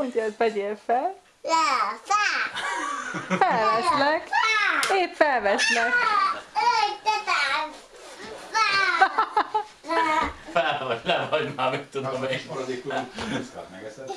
Mondja, Mondjad, vegyél fel. Le, fel. Felveszlek. Épp felveszlek. Fel. Vagy, le vagy már, mit tudom én. Maradékul muszkát megeszed.